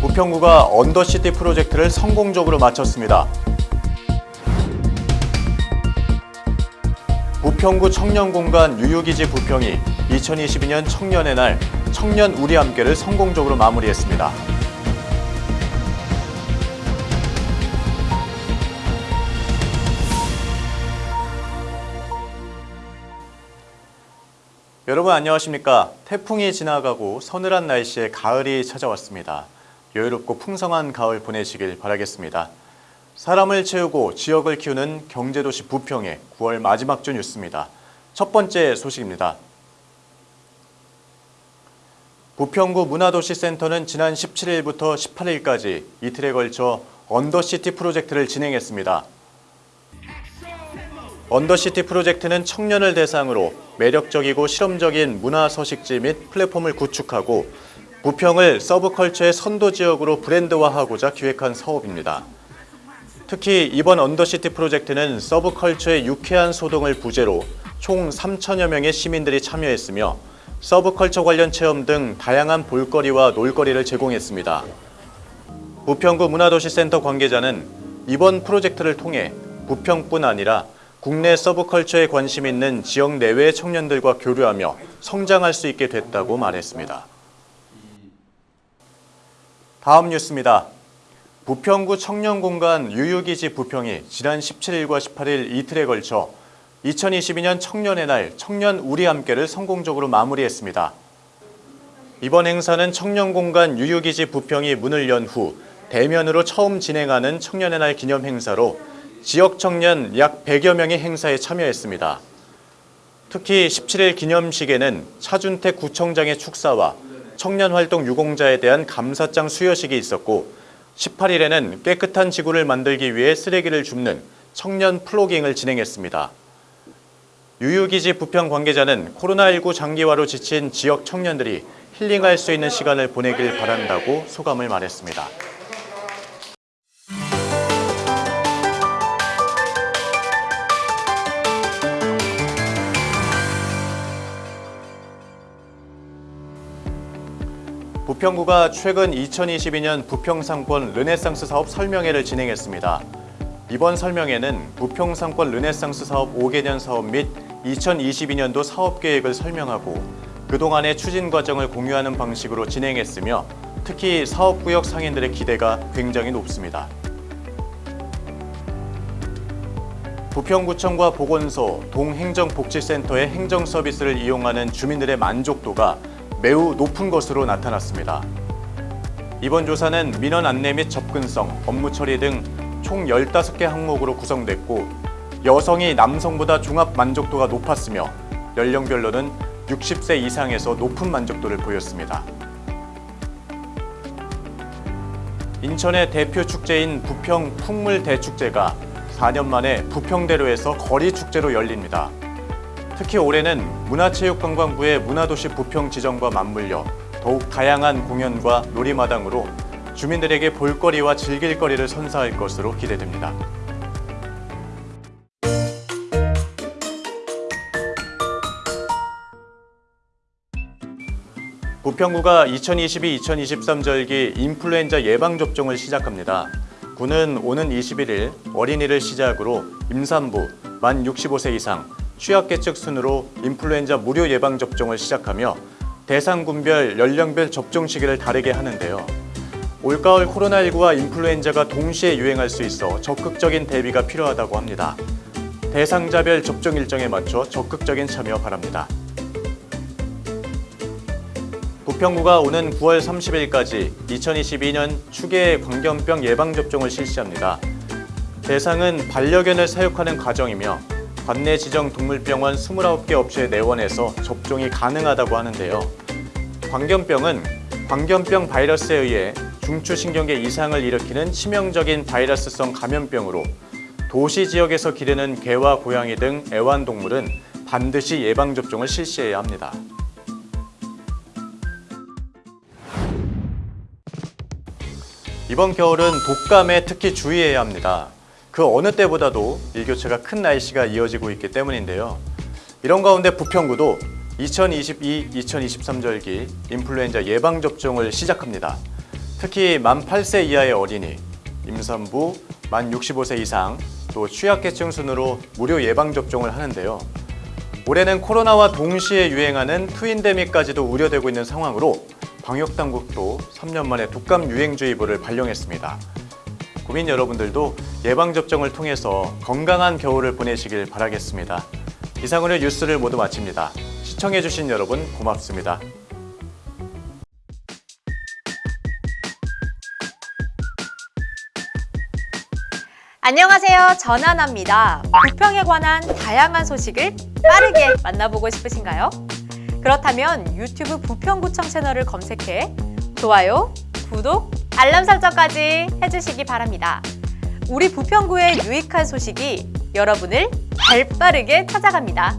부평구가 언더시티 프로젝트를 성공적으로 마쳤습니다. 부평구 청년공간 유유기지 부평이 2022년 청년의 날 청년 우리 함께를 성공적으로 마무리했습니다. 여러분 안녕하십니까? 태풍이 지나가고 서늘한 날씨에 가을이 찾아왔습니다. 여유롭고 풍성한 가을 보내시길 바라겠습니다. 사람을 채우고 지역을 키우는 경제도시 부평의 9월 마지막 주 뉴스입니다. 첫 번째 소식입니다. 부평구 문화도시센터는 지난 17일부터 18일까지 이틀에 걸쳐 언더시티 프로젝트를 진행했습니다. 언더시티 프로젝트는 청년을 대상으로 매력적이고 실험적인 문화 서식지 및 플랫폼을 구축하고 부평을 서브컬처의 선도 지역으로 브랜드화하고자 기획한 사업입니다. 특히 이번 언더시티 프로젝트는 서브컬처의 유쾌한 소동을 부제로 총 3천여 명의 시민들이 참여했으며 서브컬처 관련 체험 등 다양한 볼거리와 놀거리를 제공했습니다. 부평구 문화도시센터 관계자는 이번 프로젝트를 통해 부평뿐 아니라 국내 서브컬처에 관심 있는 지역 내외의 청년들과 교류하며 성장할 수 있게 됐다고 말했습니다. 다음 뉴스입니다. 부평구 청년공간 유유기지 부평이 지난 17일과 18일 이틀에 걸쳐 2022년 청년의 날 청년 우리 함께를 성공적으로 마무리했습니다. 이번 행사는 청년공간 유유기지 부평이 문을 연 후 대면으로 처음 진행하는 청년의 날 기념 행사로 지역 청년 약 100여 명이 행사에 참여했습니다. 특히 17일 기념식에는 차준택 구청장의 축사와 청년활동 유공자에 대한 감사장 수여식이 있었고 18일에는 깨끗한 지구를 만들기 위해 쓰레기를 줍는 청년 플로깅을 진행했습니다. 유유기지 부평 관계자는 코로나19 장기화로 지친 지역 청년들이 힐링할 수 있는 시간을 보내길 바란다고 소감을 말했습니다. 부평구가 최근 2022년 부평상권 르네상스 사업 설명회를 진행했습니다. 이번 설명회는 부평상권 르네상스 사업 5개년 사업 및 2022년도 사업 계획을 설명하고 그동안의 추진 과정을 공유하는 방식으로 진행했으며 특히 사업구역 상인들의 기대가 굉장히 높습니다. 부평구청과 보건소, 동행정복지센터의 행정 서비스를 이용하는 주민들의 만족도가 매우 높은 것으로 나타났습니다. 이번 조사는 민원 안내 및 접근성, 업무 처리 등 총 15개 항목으로 구성됐고 여성이 남성보다 종합 만족도가 높았으며 연령별로는 60세 이상에서 높은 만족도를 보였습니다. 인천의 대표 축제인 부평 풍물대축제가 4년 만에 부평대로에서 거리 축제로 열립니다. 특히 올해는 문화체육관광부의 문화도시 부평 지정과 맞물려 더욱 다양한 공연과 놀이마당으로 주민들에게 볼거리와 즐길거리를 선사할 것으로 기대됩니다. 부평구가 2022-2023 절기 인플루엔자 예방접종을 시작합니다. 구는 오는 21일 어린이를 시작으로 임산부, 만 65세 이상, 취약계층 순으로 인플루엔자 무료 예방접종을 시작하며 대상군별, 연령별 접종 시기를 다르게 하는데요. 올가을 코로나19와 인플루엔자가 동시에 유행할 수 있어 적극적인 대비가 필요하다고 합니다. 대상자별 접종 일정에 맞춰 적극적인 참여 바랍니다. 부평구가 오는 9월 30일까지 2022년 추계 광견병 예방접종을 실시합니다. 대상은 반려견을 사육하는 가정이며 관내 지정 동물병원 29개 업체 내원에서 접종이 가능하다고 하는데요. 광견병은 광견병 바이러스에 의해 중추신경계 이상을 일으키는 치명적인 바이러스성 감염병으로 도시 지역에서 기르는 개와 고양이 등 애완동물은 반드시 예방접종을 실시해야 합니다. 이번 겨울은 독감에 특히 주의해야 합니다. 그 어느 때보다도 일교차가 큰 날씨가 이어지고 있기 때문인데요. 이런 가운데 부평구도 2022-2023 절기 인플루엔자 예방접종을 시작합니다. 특히 만 8세 이하의 어린이, 임산부, 만 65세 이상, 또 취약계층 순으로 무료 예방접종을 하는데요. 올해는 코로나와 동시에 유행하는 트윈데믹까지도 우려되고 있는 상황으로 방역당국도 3년 만에 독감 유행주의보를 발령했습니다. 국민 여러분들도 예방접종을 통해서 건강한 겨울을 보내시길 바라겠습니다. 이상으로 뉴스를 모두 마칩니다. 시청해주신 여러분 고맙습니다. 안녕하세요. 전하나입니다. 부평에 관한 다양한 소식을 빠르게 만나보고 싶으신가요? 그렇다면 유튜브 부평구청 채널을 검색해 좋아요, 구독, 알람 설정까지 해주시기 바랍니다. 우리 부평구의 유익한 소식이 여러분을 발빠르게 찾아갑니다.